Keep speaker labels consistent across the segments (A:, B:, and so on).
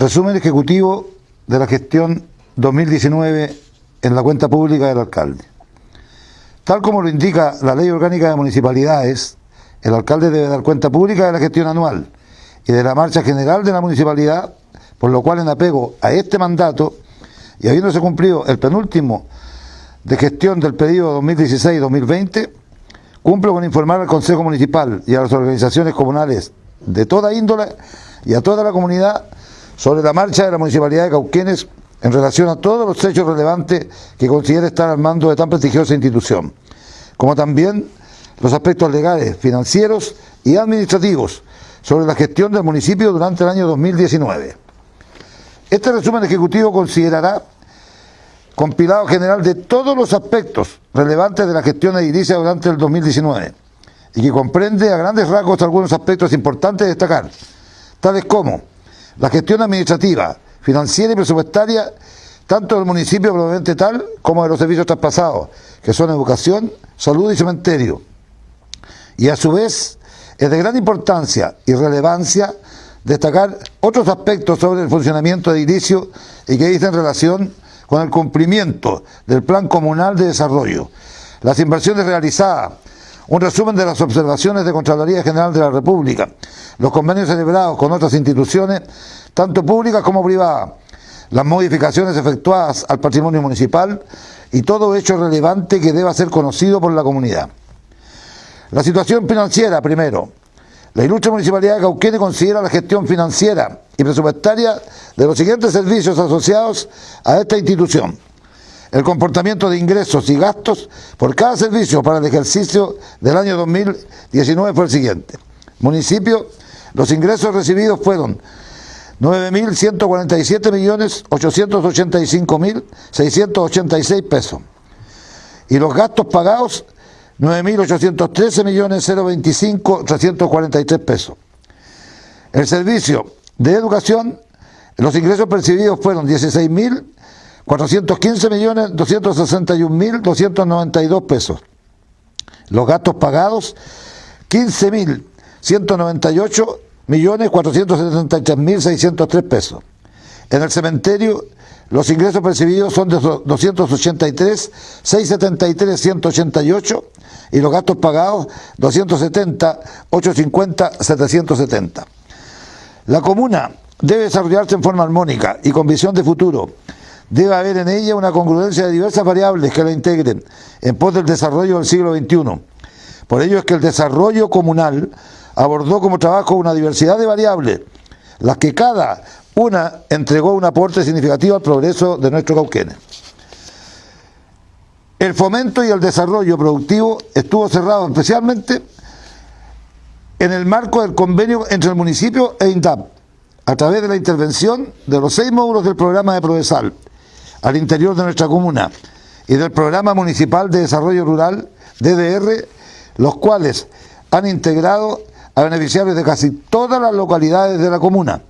A: Resumen ejecutivo de la gestión 2019 en la cuenta pública del alcalde. Tal como lo indica la Ley Orgánica de Municipalidades, el alcalde debe dar cuenta pública de la gestión anual y de la marcha general de la municipalidad, por lo cual en apego a este mandato y habiéndose cumplido el penúltimo de gestión del periodo 2016-2020, cumplo con informar al Consejo Municipal y a las organizaciones comunales de toda índole y a toda la comunidad sobre la marcha de la Municipalidad de Cauquenes en relación a todos los hechos relevantes que considere estar al mando de tan prestigiosa institución, como también los aspectos legales, financieros y administrativos sobre la gestión del municipio durante el año 2019. Este resumen ejecutivo considerará compilado general de todos los aspectos relevantes de la gestión edilicia durante el 2019 y que comprende a grandes rasgos algunos aspectos importantes de destacar, tales como la gestión administrativa, financiera y presupuestaria, tanto del municipio probablemente tal como de los servicios traspasados, que son educación, salud y cementerio. Y a su vez es de gran importancia y relevancia destacar otros aspectos sobre el funcionamiento edilicio y que dicen relación con el cumplimiento del Plan Comunal de Desarrollo, las inversiones realizadas, un resumen de las observaciones de Contraloría General de la República, los convenios celebrados con otras instituciones, tanto públicas como privadas, las modificaciones efectuadas al patrimonio municipal y todo hecho relevante que deba ser conocido por la comunidad. La situación financiera, primero. La ilustre Municipalidad de Cauquenes considera la gestión financiera y presupuestaria de los siguientes servicios asociados a esta institución el comportamiento de ingresos y gastos por cada servicio para el ejercicio del año 2019 fue el siguiente. Municipio, los ingresos recibidos fueron 9.147.885.686 pesos. Y los gastos pagados, 9.813.025.343 pesos. El servicio de educación, los ingresos percibidos fueron 16.000 415.261.292 pesos. Los gastos pagados, 15.198.473.603 pesos. En el cementerio, los ingresos percibidos son de 283.673.188 y los gastos pagados 270.850.770. La comuna debe desarrollarse en forma armónica y con visión de futuro debe haber en ella una congruencia de diversas variables que la integren en pos del desarrollo del siglo XXI. Por ello es que el desarrollo comunal abordó como trabajo una diversidad de variables, las que cada una entregó un aporte significativo al progreso de nuestro Cauquenes. El fomento y el desarrollo productivo estuvo cerrado especialmente en el marco del convenio entre el municipio e INDAP, a través de la intervención de los seis módulos del programa de Provesal, al interior de nuestra comuna y del Programa Municipal de Desarrollo Rural, DDR, los cuales han integrado a beneficiarios de casi todas las localidades de la comuna,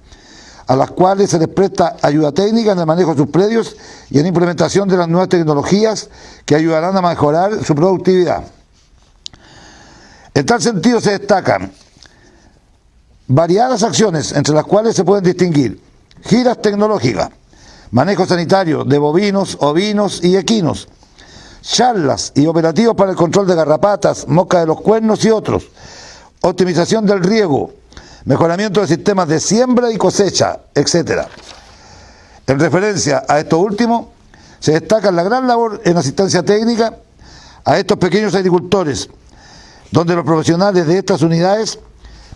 A: a las cuales se les presta ayuda técnica en el manejo de sus predios y en implementación de las nuevas tecnologías que ayudarán a mejorar su productividad. En tal sentido se destacan variadas acciones entre las cuales se pueden distinguir giras tecnológicas, manejo sanitario de bovinos, ovinos y equinos, charlas y operativos para el control de garrapatas, mosca de los cuernos y otros, optimización del riego, mejoramiento de sistemas de siembra y cosecha, etc. En referencia a esto último, se destaca la gran labor en asistencia técnica a estos pequeños agricultores, donde los profesionales de estas unidades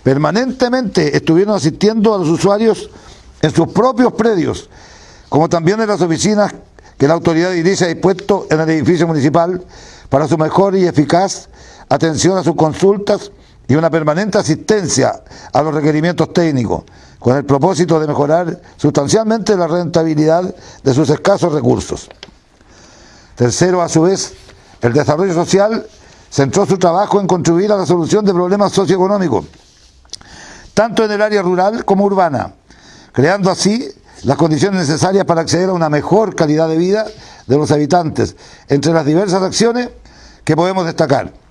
A: permanentemente estuvieron asistiendo a los usuarios en sus propios predios, como también en las oficinas que la autoridad dirige ha dispuesto en el edificio municipal para su mejor y eficaz atención a sus consultas y una permanente asistencia a los requerimientos técnicos, con el propósito de mejorar sustancialmente la rentabilidad de sus escasos recursos. Tercero, a su vez, el desarrollo social centró su trabajo en contribuir a la solución de problemas socioeconómicos, tanto en el área rural como urbana, creando así las condiciones necesarias para acceder a una mejor calidad de vida de los habitantes, entre las diversas acciones que podemos destacar.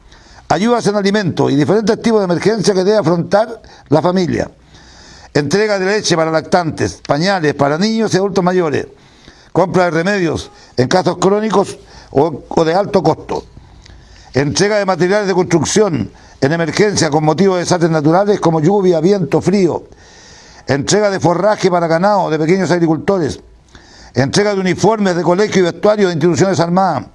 A: Ayudas en alimentos y diferentes tipos de emergencia que debe afrontar la familia. entrega de leche para lactantes, pañales para niños y adultos mayores, compra de remedios en casos crónicos o, de alto costo, entrega de materiales de construcción en emergencia con motivo de desastres naturales como lluvia, viento, frío, entrega de forraje para ganado de pequeños agricultores, entrega de uniformes de colegio y vestuario de instituciones armadas,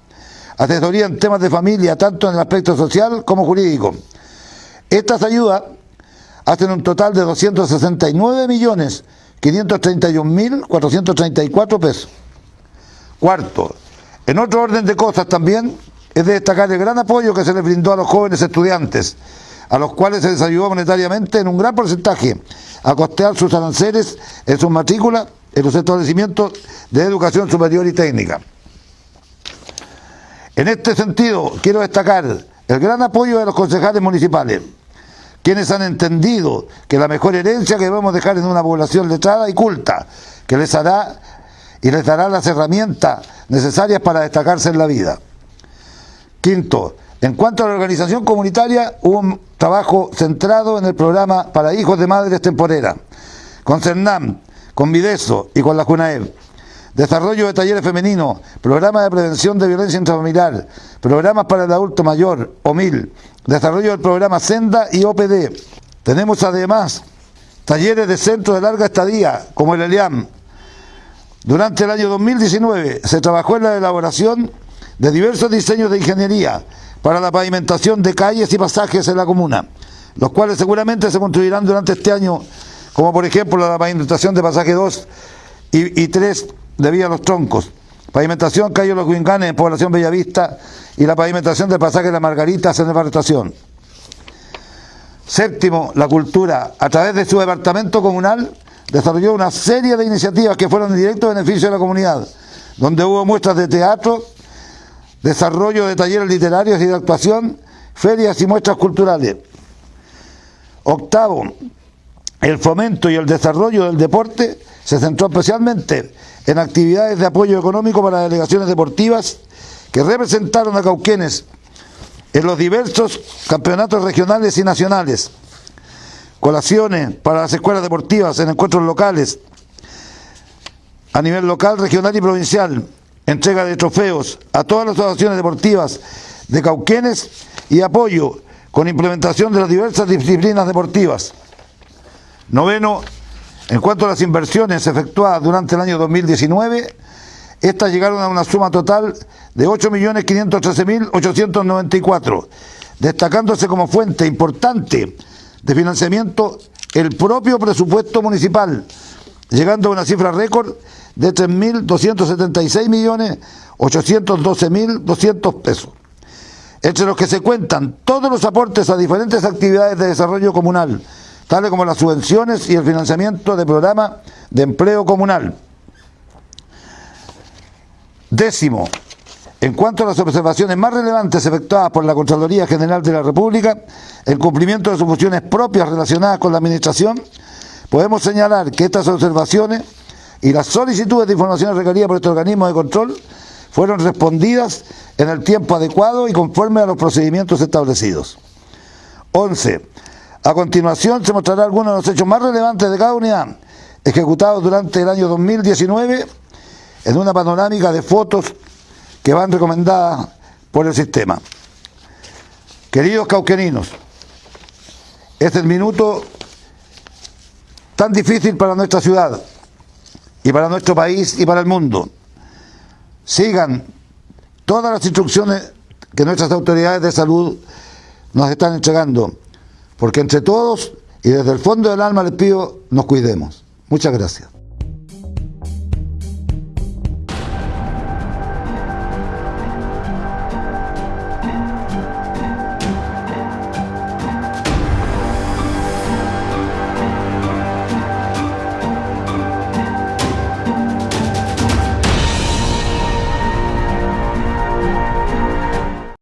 A: asesoría en temas de familia, tanto en el aspecto social como jurídico. Estas ayudas hacen un total de 269.531.434 pesos. Cuarto, en otro orden de cosas también es de destacar el gran apoyo que se les brindó a los jóvenes estudiantes, a los cuales se les ayudó monetariamente en un gran porcentaje a costear sus aranceles en sus matrículas en los establecimientos de educación superior y técnica. En este sentido, quiero destacar el gran apoyo de los concejales municipales, quienes han entendido que la mejor herencia que debemos dejar en una población letrada y culta, que les hará y les dará las herramientas necesarias para destacarse en la vida. Quinto, en cuanto a la organización comunitaria, hubo un trabajo centrado en el programa para hijos de madres temporeras, con CERNAM, con Videso y con la JUNAEB. Desarrollo de talleres femeninos, programa de prevención de violencia intrafamiliar, programas para el adulto mayor, OMIL, desarrollo del programa Senda y OPD. Tenemos además talleres de centros de larga estadía, como el ELIAM. Durante el año 2019 se trabajó en la elaboración de diversos diseños de ingeniería para la pavimentación de calles y pasajes en la comuna, los cuales seguramente se construirán durante este año, como por ejemplo la pavimentación de pasaje 2 y, y 3 de Vía Los Troncos, pavimentación Calle Los Guinganes en Población Bellavista y la pavimentación del pasaje de las Margaritas en Departación. Séptimo, la cultura, a través de su departamento comunal, desarrolló una serie de iniciativas que fueron en directo beneficio de la comunidad, donde hubo muestras de teatro, desarrollo de talleres literarios y de actuación, ferias y muestras culturales. Octavo, el fomento y el desarrollo del deporte se centró especialmente en actividades de apoyo económico para delegaciones deportivas que representaron a Cauquenes en los diversos campeonatos regionales y nacionales, colaciones para las escuelas deportivas en encuentros locales, a nivel local, regional y provincial, entrega de trofeos a todas las asociaciones deportivas de Cauquenes y apoyo con implementación de las diversas disciplinas deportivas. Noveno, en cuanto a las inversiones efectuadas durante el año 2019, estas llegaron a una suma total de 8.513.894, destacándose como fuente importante de financiamiento el propio presupuesto municipal, llegando a una cifra récord de 3.276.812.200 pesos, entre los que se cuentan todos los aportes a diferentes actividades de desarrollo comunal, tales como las subvenciones y el financiamiento de programas de empleo comunal. Décimo, en cuanto a las observaciones más relevantes efectuadas por la Contraloría General de la República, el cumplimiento de sus funciones propias relacionadas con la Administración, podemos señalar que estas observaciones y las solicitudes de información requeridas por este organismo de control fueron respondidas en el tiempo adecuado y conforme a los procedimientos establecidos. 11. A continuación se mostrará algunos de los hechos más relevantes de cada unidad ejecutados durante el año 2019 en una panorámica de fotos que van recomendadas por el sistema. Queridos cauqueninos, es el minuto tan difícil para nuestra ciudad y para nuestro país y para el mundo. Sigan todas las instrucciones que nuestras autoridades de salud nos están entregando porque entre todos y desde el fondo del alma les pido nos cuidemos. Muchas gracias.